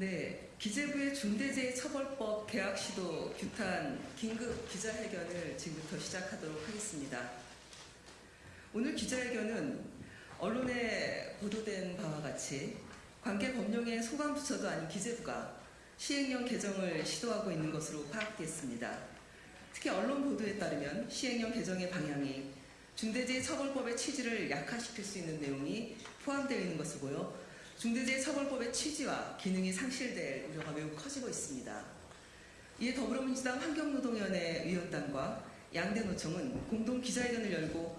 네, 기재부의 중대재해처벌법 개학 시도 규탄 긴급 기자회견을 지금부터 시작하도록 하겠습니다. 오늘 기자회견은 언론에 보도된 바와 같이 관계 법령의 소관부처도 아닌 기재부가 시행령 개정을 시도하고 있는 것으로 파악됐습니다. 특히 언론 보도에 따르면 시행령 개정의 방향이 중대재해처벌법의 취지를 약화시킬 수 있는 내용이 포함되어 있는 보여 중대재해 처벌법의 취지와 기능이 상실될 우려가 매우 커지고 있습니다. 이에 더불어민주당 환경노동위원회 위원단과 양대노총은 공동 기자회견을 열고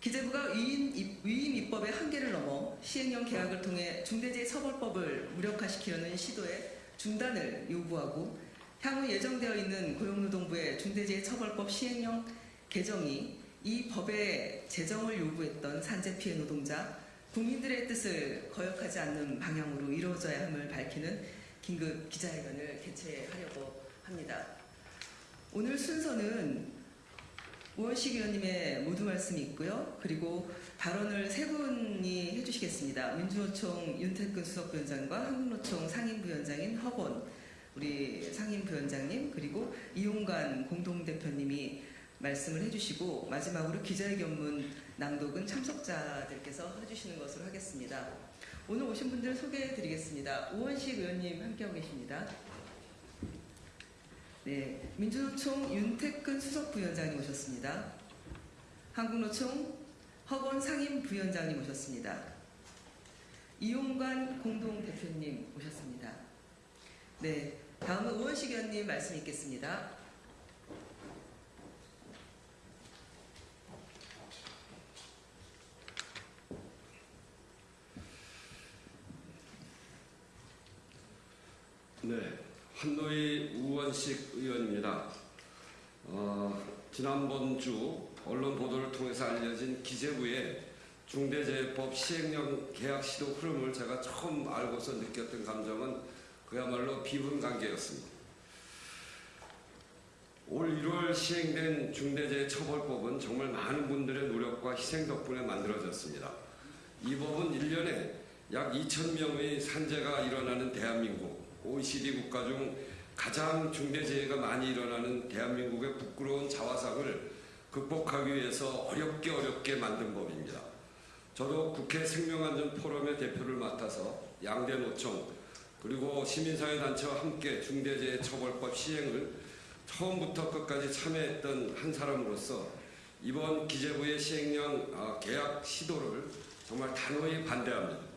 기재부가 위임, 입- 위임 입법의 한계를 넘어 시행령 계약을 통해 중대재해 처벌법을 무력화시키려는 시도의 중단을 요구하고 향후 예정되어 있는 고용노동부의 중대재해처벌법 시행령 개정이 이 법의 제정을 요구했던 산재 피해 노동자, 국민들의 뜻을 거역하지 않는 방향으로 이루어져야 함을 밝히는 긴급 기자회견을 개최하려고 합니다. 오늘 순서는 우원식 의원님의 모두 말씀이 있고요. 그리고 발언을 세 분이 해주시겠습니다. 민주노총 윤태근 수석부위원장과 한국노총 상임부위원장인 허건 우리 상임부위원장님 그리고 이용관 공동대표님이 말씀을 해주시고 마지막으로 기자회견문 낭독은 참석자들께서 해주시는 것으로 하겠습니다. 오늘 오신 분들 소개해드리겠습니다. 우원식 의원님 함께하고 계십니다. 네, 민주노총 윤태근 수석부위원장님 오셨습니다. 한국노총 허건 상임부위원장님 오셨습니다. 이용관 공동대표님 오셨습니다. 네, 다음은 우원식 의원님 말씀 있겠습니다. 네, 한노희 우원식 의원입니다. 어, 지난번 주 언론 보도를 통해서 알려진 기재부의 중대재해법 시행령 계약 시도 흐름을 제가 처음 알고서 느꼈던 감정은 그야말로 비분 관계였습니다. 올 1월 시행된 중대재해처벌법은 정말 많은 분들의 노력과 희생 덕분에 만들어졌습니다. 이 법은 1년에 약 2,000명의 산재가 일어나는 대한민국, OECD 국가 중 가장 중대재해가 많이 일어나는 대한민국의 부끄러운 자화상을 극복하기 위해서 어렵게 어렵게 만든 법입니다. 저도 국회 생명안전 포럼의 대표를 맡아서 양대 노총 그리고 시민사회단체와 함께 중대재해처벌법 시행을 처음부터 끝까지 참여했던 한 사람으로서 이번 기재부의 시행령 아, 계약 시도를 정말 단호히 반대합니다.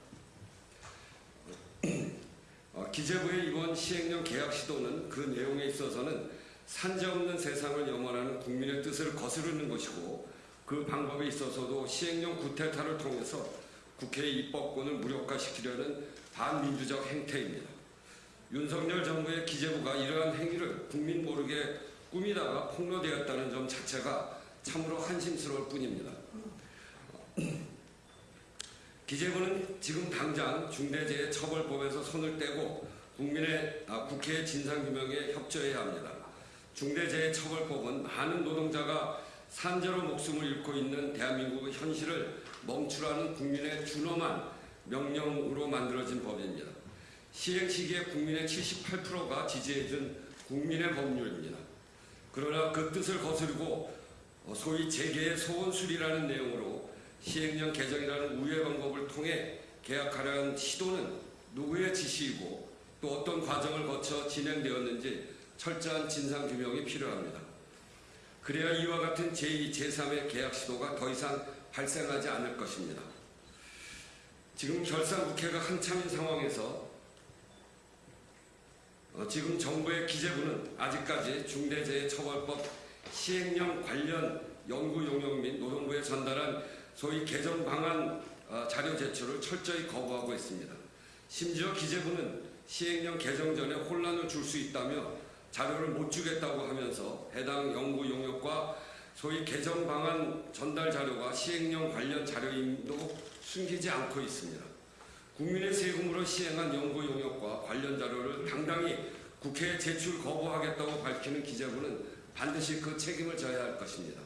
어, 기재부의 이번 시행령 계약 시도는 그 내용에 있어서는 산재 없는 세상을 염원하는 국민의 뜻을 거스르는 것이고 그 방법에 있어서도 시행령 구태타를 통해서 국회의 입법권을 무력화시키려는 반민주적 행태입니다. 윤석열 정부의 기재부가 이러한 행위를 국민 모르게 꾸미다가 폭로되었다는 점 자체가 참으로 한심스러울 뿐입니다. 기재부는 지금 당장 중대재해처벌법에서 손을 떼고 국민의 아, 국회의 진상규명에 협조해야 합니다. 중대재해처벌법은 많은 노동자가 산재로 목숨을 잃고 있는 대한민국의 현실을 멈추라는 국민의 준엄한 명령으로 만들어진 법입니다. 시행 시기에 국민의 78%가 지지해준 국민의 법률입니다. 그러나 그 뜻을 거스르고 어, 소위 재계의 소원술이라는 내용으로 시행령 개정이라는 우회 방법을 통해 계약하려는 시도는 누구의 지시이고 또 어떤 과정을 거쳐 진행되었는지 철저한 진상규명이 필요합니다. 그래야 이와 같은 제2, 제3의 계약 시도가 더 이상 발생하지 않을 것입니다. 지금 결산국회가 한참인 상황에서 어, 지금 정부의 기재부는 아직까지 중대재해처벌법 시행령 관련 연구 용역 및 노동부에 전달한 소위 개정 방안 어, 자료 제출을 철저히 거부하고 있습니다. 심지어 기재부는 시행령 개정 전에 혼란을 줄 수 있다며 자료를 못 주겠다고 하면서 해당 연구 용역과 소위 개정 방안 전달 자료가 시행령 관련 자료임도 숨기지 않고 있습니다. 국민의 세금으로 시행한 연구 용역과 관련 자료를 당당히 국회에 제출 거부하겠다고 밝히는 기재부는 반드시 그 책임을 져야 할 것입니다.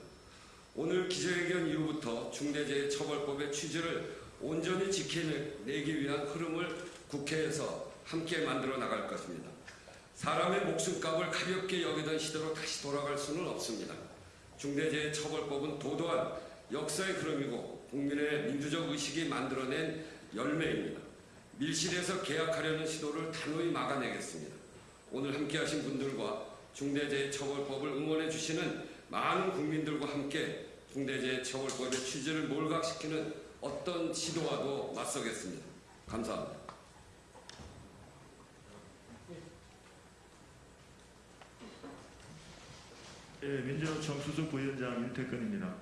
오늘 기자회견 이후부터 중대재해처벌법의 취지를 온전히 지켜내기 위한 흐름을 국회에서 함께 만들어 나갈 것입니다. 사람의 목숨값을 가볍게 여기던 시대로 다시 돌아갈 수는 없습니다. 중대재해처벌법은 도도한 역사의 흐름이고 국민의 민주적 의식이 만들어낸 열매입니다. 밀실에서 계약하려는 시도를 단호히 막아내겠습니다. 오늘 함께하신 분들과 중대재해처벌법을 응원해 주시는 많은 국민들과 함께 중대재해처벌법의 취지를 몰각시키는 어떤 시도와도 맞서겠습니다. 감사합니다. 예, 민주노총 수석 부위원장 윤태권입니다.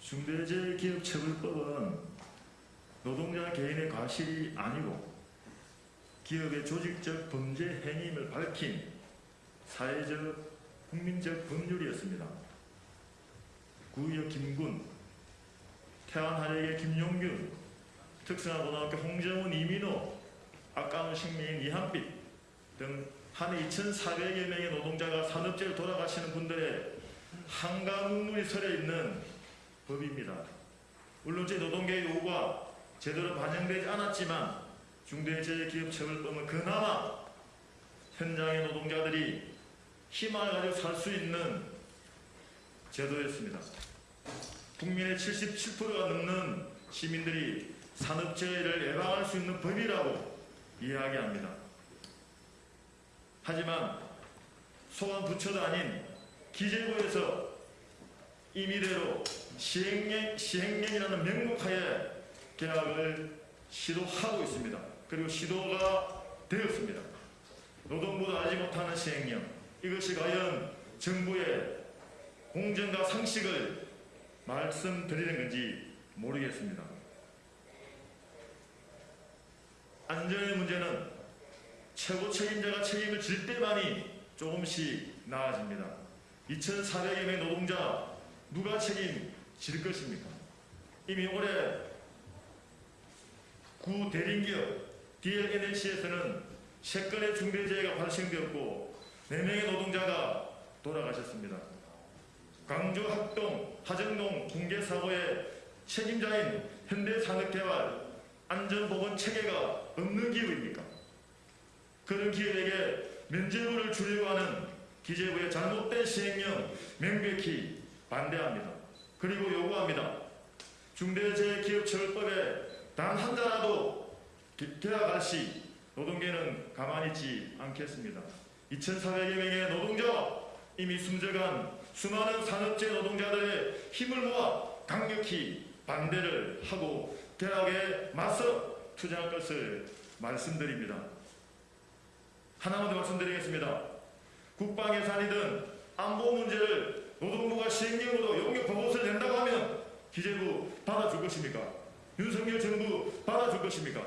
중대재해기업처벌법은 노동자 개인의 과실이 아니고 기업의 조직적 범죄 행위임을 밝힌 사회적 국민적 법률이었습니다. 구의역 김군, 태안하역의 김용균, 특성화고등학교 홍정훈 이민호, 아까운 식민 이한빛 등 한 2,400여 명의 노동자가 산업재해로 돌아가시는 분들의 한가 눈물이 서려 있는 법입니다. 물론 제 노동계의 요구가 제대로 반영되지 않았지만 중대재해기업처벌법은 그나마 현장의 노동자들이 희망을 가지고 살 수 있는 제도였습니다. 국민의 77%가 넘는 시민들이 산업재해를 예방할 수 있는 법이라고 이야기합니다. 하지만 소관 부처도 아닌 기재부에서 임의대로 시행령, 시행령이라는 명목하에 계약을 시도하고 있습니다. 그리고 시도가 되었습니다. 노동부도 알지 못하는 시행령. 이것이 과연 정부의 공정과 상식을 말씀드리는 건지 모르겠습니다. 안전의 문제는 최고 책임자가 책임을 질 때만이 조금씩 나아집니다. 2,400여 명 노동자 누가 책임질 것입니까? 이미 올해 구 대림기업 DLNC에서는 3건의 중대재해가 발생되었고 4명의 노동자가 돌아가셨습니다. 광주 학동 하정동 붕괴 사고의 책임자인 현대산업개발 안전보건 체계가 없는 기업입니까? 그런 기업에게 면제부를 주려고 하는 기재부의 잘못된 시행령 명백히 반대합니다. 그리고 요구합니다. 중대재해기업처벌법에 단 한 자라도 계약할 시 노동계는 가만히 있지 않겠습니다. 2,400여 명의 노동자 이미 숨져간 수많은 산업재 노동자들의 힘을 모아 강력히 반대를 하고 계약에 맞서 투쟁할 것을 말씀드립니다. 하나만 더 말씀드리겠습니다. 국방 예산이든 안보 문제를 노동부가 시행령으로 용역 보고서를 낸다고 하면 기재부 받아줄 것입니까? 윤석열 정부 받아줄 것입니까?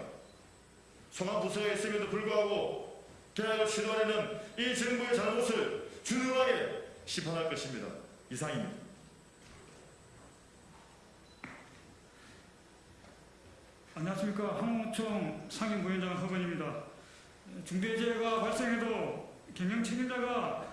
송환 부서가 있음에도 불구하고 계약을 시도하려는 이 정부의 잘못을 준엄하게 심판할 것입니다. 이상입니다. 안녕하십니까 항공청 상임부위원장 허건입니다. 중대재해가 발생해도 경영 책임자가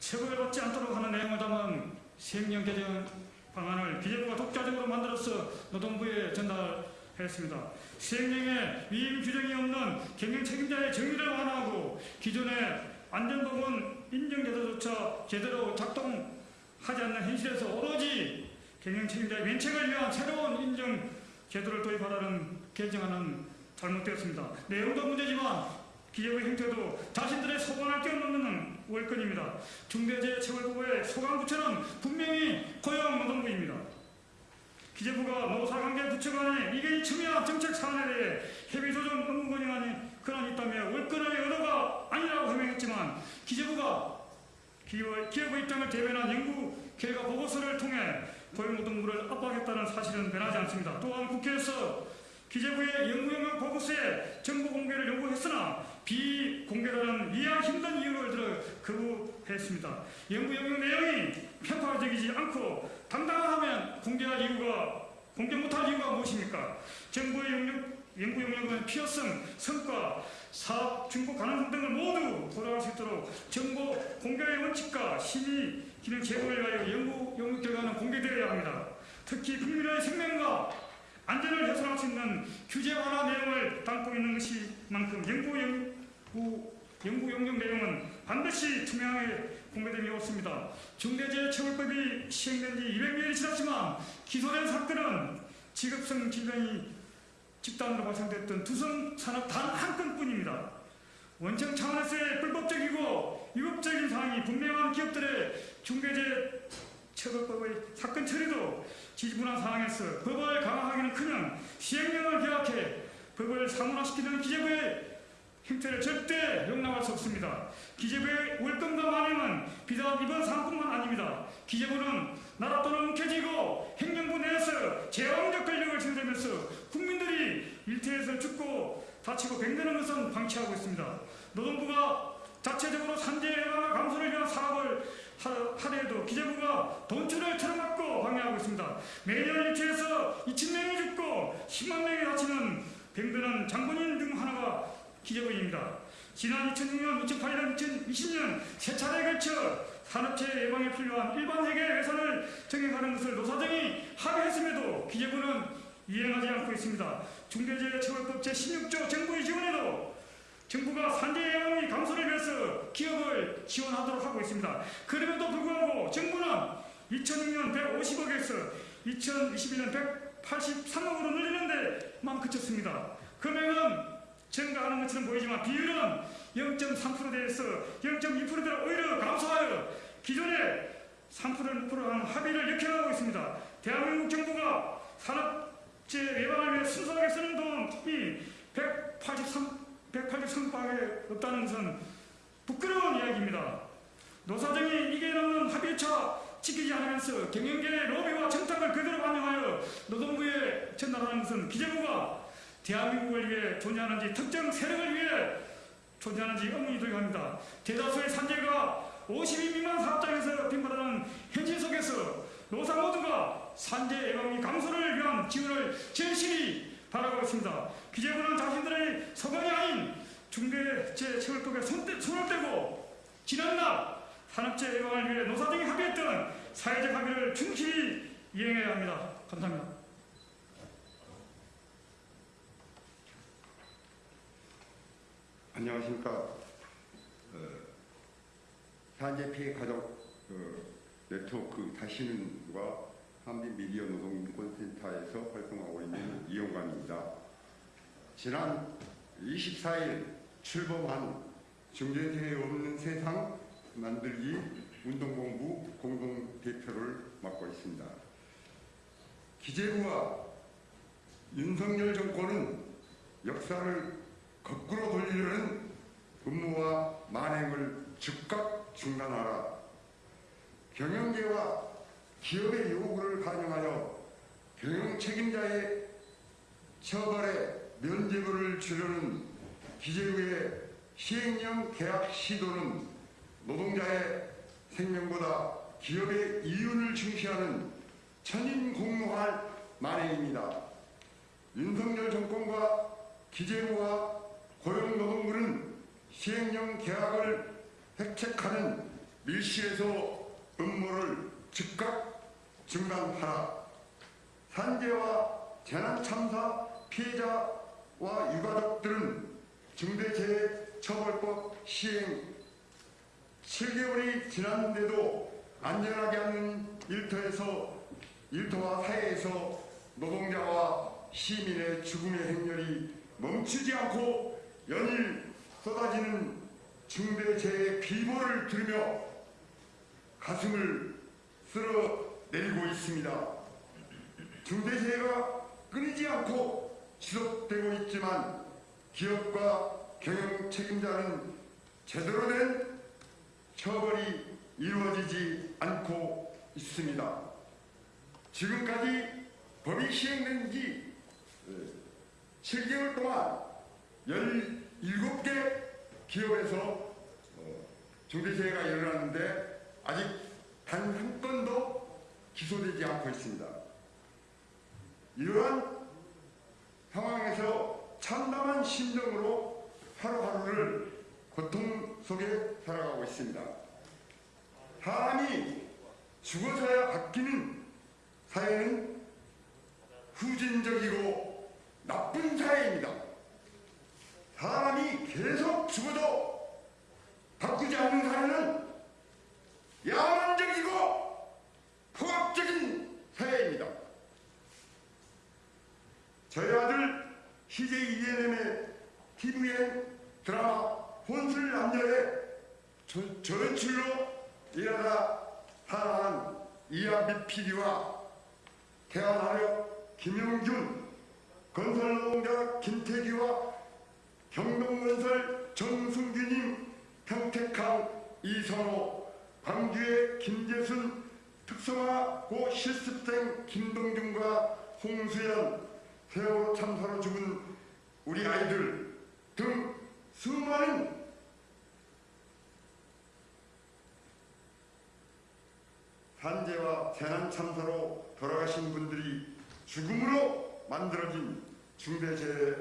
처벌받지 않도록 하는 내용을 담은 시행령 개정 방안을 기재부가 독자적으로 만들어서 노동부에 전달했습니다. 시행령에 위임 규정이 없는 경영 책임자의 정의를 완화하고 기존의 안전보건 인정제도조차 제대로 작동하지 않는 현실에서 오로지 경영 책임자의 면책을 위한 새로운 인정 제도를 도입하라는 개정안은 잘못되었습니다. 내용도 문제지만 기재부의 형태도 자신들의 소관을 뛰어넘는 월권입니다. 중대재해처벌부의 소관부처는 분명히 고용노동부입니다. 기재부가 노사관계 부처 간의 이견이 첨예한 정책 사안에 대해 협의조정 업무 권한이 권한이 있다며 월권의 의도가 아니라고 해명했지만 기재부가 기업, 기업의 입장을 대변한 연구 결과 보고서를 통해 고용노동부를 압박했다는 사실은 변하지 않습니다. 또한 국회에서 기재부의 연구 영역 보고서에 정보 공개를 요구했으나 비공개라는 이해하기 힘든 이유를 들어 거부했습니다. 연구 영역 내용이 편파적이지 않고 당당하면 공개할 이유가 공개 못할 이유가 무엇입니까? 정부의 영역 연구 영역은 필요성, 성과, 사업 중복 가능성 등을 모두 고려할 수 있도록 정보 공개의 원칙과 심의 기능 제고를 위하여 연구 영역 결과는 공개되어야 합니다. 특히 국민의 생명과 안전을 훼손할 수 있는 규제 완화 내용을 담고 있는 것이 만큼 연구 연구 연구 용역 내용은 반드시 투명하게 공개됨이 없습니다. 중대재해처벌법이 시행된 지 200년이 지났지만 기소된 사건은 직업성 질병이 집단으로 발생됐던 두성 산업 단 한 건뿐입니다. 원청 차원에서의 불법적이고 위법적인 사항이 분명한 기업들의 중대재해 처벌법의 사건 처리도 지지분한 상황에서 법을 강화하기는커녕 시행령을 개혁해 법을 상원화시키는 기재부의 행태를 절대 용납할 수 없습니다. 기재부의 월권과 만행은 비단 이번 사안뿐만 아닙니다. 기재부는 나라 돈은 뭉켜지고 행정부 내에서 제왕적 권력을 지니면서 국민들이 일터에서 죽고 다치고 병드는 것은 방치하고 있습니다. 노동부가 자체적으로 산재 예방과 감소를 위한 사업을 하- 하더라도 기재부가 돈줄을 틀어막고 방해하고 있습니다. 매년 일체에서 2천 명이 죽고 10만 명이 다치는 병드는 장본인 중 하나가 기재부입니다. 지난 2006년, 2008년, 2020년 세 차례에 걸쳐 산업재해 예방에 필요한 일반 세계 예산을 정해가는 것을 노사정이 합의했음에도 기재부는 이행하지 않고 있습니다. 중대재해처벌법 제16조 정부의 지원에도 정부가 산재 예방의 감소를 위해서 기업을 지원하도록 하고 있습니다. 그럼에도 불구하고 정부는 2006년 150억에서 2021년 183억으로 늘리는데만 그쳤습니다. 금액은 증가하는 것처럼 보이지만 비율은 0.3%대에서 0.2%대로 오히려 감소하여 기존의 3%한 합의를 역행하고 있습니다. 대한민국 정부가 산업재해 예방을 위해 순수하게 쓰는 돈이 183 183밖에 없다는 것은 부끄러운 이야기입니다. 노사정이 이게 넘는 합의차 지키지 않으면서 경영계의 로비와 청탁을 그대로 반영하여 노동부에 전달하는 것은 기재부가 대한민국을 위해 존재하는지 특정 세력을 위해 존재하는지 의문이 들어갑니다. 대다수의 산재가 50인 미만 사업장에서 빈발하는 현실 속에서 노사 모두가 산재 예방이 감소를 위한 지원을 절실히 바라고 있습니다. 기재부는 자신들의 서방이 아닌 중대재해처벌법에 손, 손을 떼고 지난날 산업재해 예방을 위해 노사 등이 합의했던 사회적 합의를 충실히 이행해야 합니다. 감사합니다. 안녕하십니까. 어, 산재 피해 가족 어, 네트워크 다시는과 한빛 미디어 노동 인권센터에서 활동하고 있는 이용관입니다. 지난 24일 출범한 중대재해 없는 세상 만들기 운동본부 공동대표를 맡고 있습니다. 기재부와 윤석열 정권은 역사를 거꾸로 돌리려는 음모와 만행을 즉각 중단하라. 경영계와 기업의 요구를 반영하여 경영 책임자의 처벌에 면죄부를 주려는 기재부의 시행령 계약 시도는 노동자의 생명보다 기업의 이윤을 중시하는 천인공노할 만행입니다. 윤석열 정권과 기재부와 고용노동부는 시행령 계약을 획책하는 밀실에서 음모를 즉각 중단하라. 산재와 재난참사 피해자와 유가족들은 중대재해처벌법 시행 7개월이 지났는데도 안전하게 하는 일터에서 일터와 사회에서 노동자와 시민의 죽음의 행렬이 멈추지 않고 연일 쏟아지는 중대재해 비보를 들으며 가슴을 쓸어내리고 있습니다. 중대재해가 끊이지 않고 지속되고 있지만 기업과 경영 책임자는 제대로 된 처벌이 이루어지지 않고 있습니다. 지금까지 법이 시행된 지 7개월 동안 17개 기업에서 어, 중대재해가 일어났는데 아직 단 한 건도 기소되지 않고 있습니다. 이러한 상황에서 참담한 심정으로 하루하루를 고통 속에 살아가고 있습니다. 사람이 죽어서야 바뀌는 사회는 후진적이고 나쁜 사회입니다. 사람 계속 죽어도 바꾸지 않는 사회는 야만적이고 포악적인 사회입니다. 저희 아들 CJ ENM의 TVN 드라마 혼술 남녀의 저- 전출로 일하다 사랑한 이한빛 PD와 태안하려 김영준 건설노동자 김태기와 경동건설 정승규님 평택항 이선호 광주의 김재순 특성화 고 실습생 김동준과 홍수연 세월호 참사로 죽은 우리 아이들 등 수많은 산재와 재난 참사로 돌아가신 분들이 죽음으로 만들어진 중대재해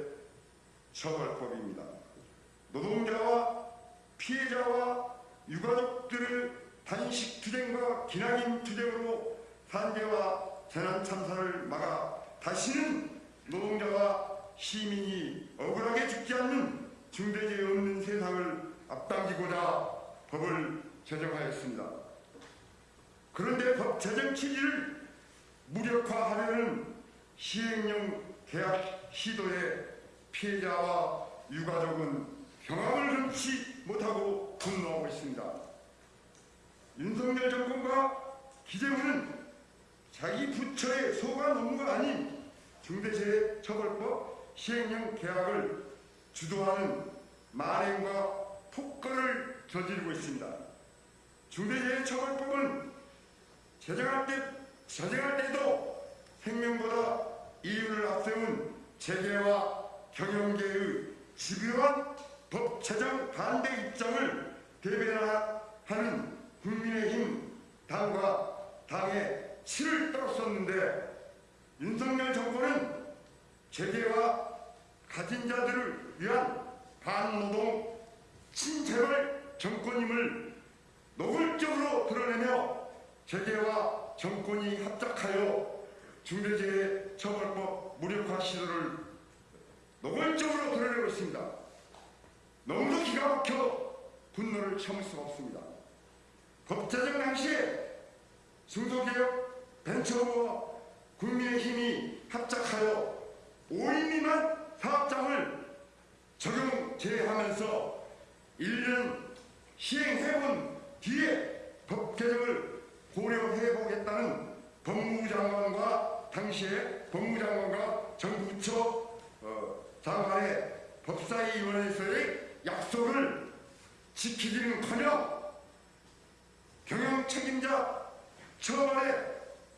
처벌법입니다. 노동자와 피해자와 유가족들을 단식 투쟁과 기나긴 투쟁으로 산재와 재난 참사를 막아 다시는 노동자와 시민이 억울하게 죽지 않는 중대재해 없는 세상을 앞당기고자 법을 제정하였습니다. 그런데 법 제정 취지를 무력화하려는 시행령 계약 시도에 피해자와 유가족은 경악을 금치 못하고 분노하고 있습니다. 윤석열 정권과 기재부는 자기 부처의 소관 업무가 아닌 중대재해처벌법 시행령 계약을 주도하는 만행과 폭거를 저지르고 있습니다. 중대재해처벌법은 제정할 때 제정할 때도 생명보다 이윤을 앞세운 재계와 경영계의 집요한 법 제정 반대 입장을 대변하는 국민의힘 당과 당에 치를 떨었었는데 윤석열 정권은 재계와 가진 자들을 위한 반노동 친재벌 정권임을 노골적으로 드러내며 재계와 정권이 합작하여 중대재해처벌법 무력화 시도를 노골적으로 드러내고 있습니다. 너무도 기가 막혀 분노를 참을 수가 없습니다. 법 제정 당시에 중소기업 벤처부와 국민의힘이 합작하여 5인 미만 사업장을 적용 제하면서 1년 시행해본 뒤에 법 개정을 고려해보겠다는 법무부 장관과 당시에 법무장관과 정부처 어, 장관의 법사위원회에서의 약속을 지키기는커녕 경영 책임자 처벌에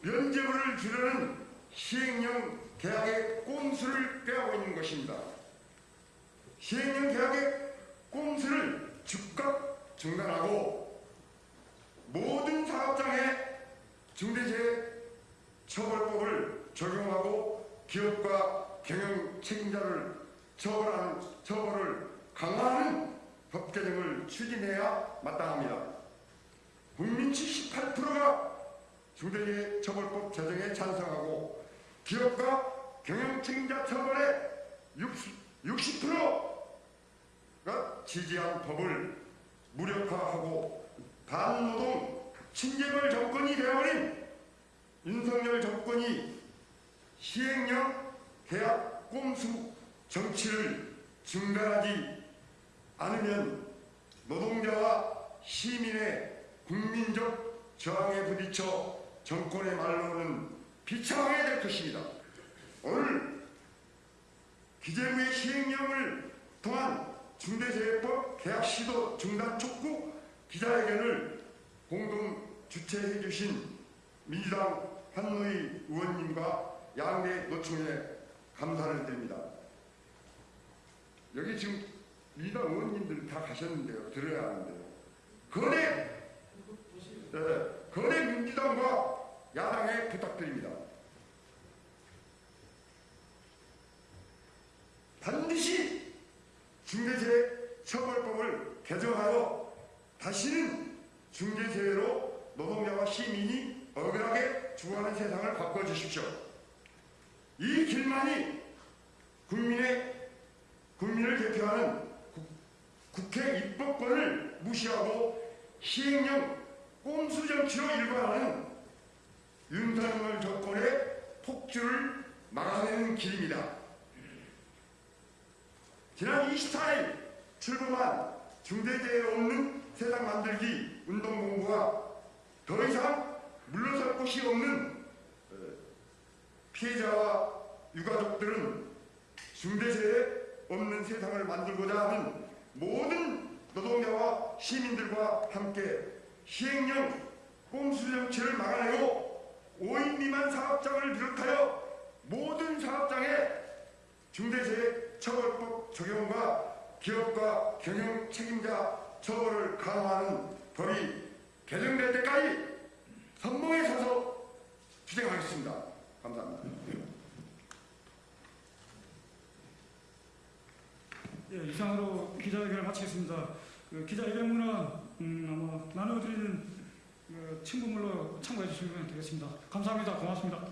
면죄부를 주려는 시행령 계약의 꼼수를 꾀하고 있는 것입니다. 시행령 계약의 꼼수를 즉각 중단하고 모든 사업장에 중대재해 처벌법을 적용하고 기업과 경영 책임자를 처벌하는 처벌을 강화하는 법 개정을 추진해야 마땅합니다. 국민 78%가 중대재해 처벌법 제정에 찬성하고 기업과 경영 책임자 처벌에 60, 60%가 지지한 법을 무력화하고 반노동 친재벌 정권이 되어버린 윤석열 정권이 시행령 계약 꼼수 정치를 중단하지 않으면 노동자와 시민의 국민적 저항에 부딪혀 정권의 말로는 비참하게 될 것입니다. 오늘 기재부의 시행령을 통한 중대재해법 계약 시도 중단 촉구 기자회견을 공동 주최해 주신 민주당 한노희 의원님과 양대 노총에 감사를 드립니다. 여기 지금 민주당 의원님들 다 가셨는데요. 들어야 하는데요. 거대, 네, 거대 민주당과 야당에 부탁드립니다. 반드시 중대재해 처벌법을 개정하여 다시는 중대재해로 노동자와 시민이 억울하게 죽어가는 세상을 바꿔주십시오. 이 길만이 국민의 국민을 대표하는 국- 국회 입법권을 무시하고 시행령 꼼수 정치로 일관하는 윤석열 정권의 폭주를 막아내는 길입니다. 지난 24일 출범한 중대재해 없는 세상 만들기 운동본부가 더 이상 물러설 곳이 없는 어, 피해자와 유가족들은 중대재해 없는 세상을 만들고자 하는 모든 노동자와 시민들과 함께 시행령 꼼수 정치를 막아내고 5인 미만 사업장을 비롯하여 모든 사업장에 중대재해 처벌법 적용과 기업과 경영 책임자 처벌을 강화하는 법이 개정될 때까지 선봉에 서서 투쟁하겠습니다. 감사합니다. 예, 이상으로 기자회견을 마치겠습니다. 그 기자회견문은 음, 아마 나눠드리는 그 친구물로 참고해 주시면 되겠습니다. 감사합니다. 고맙습니다.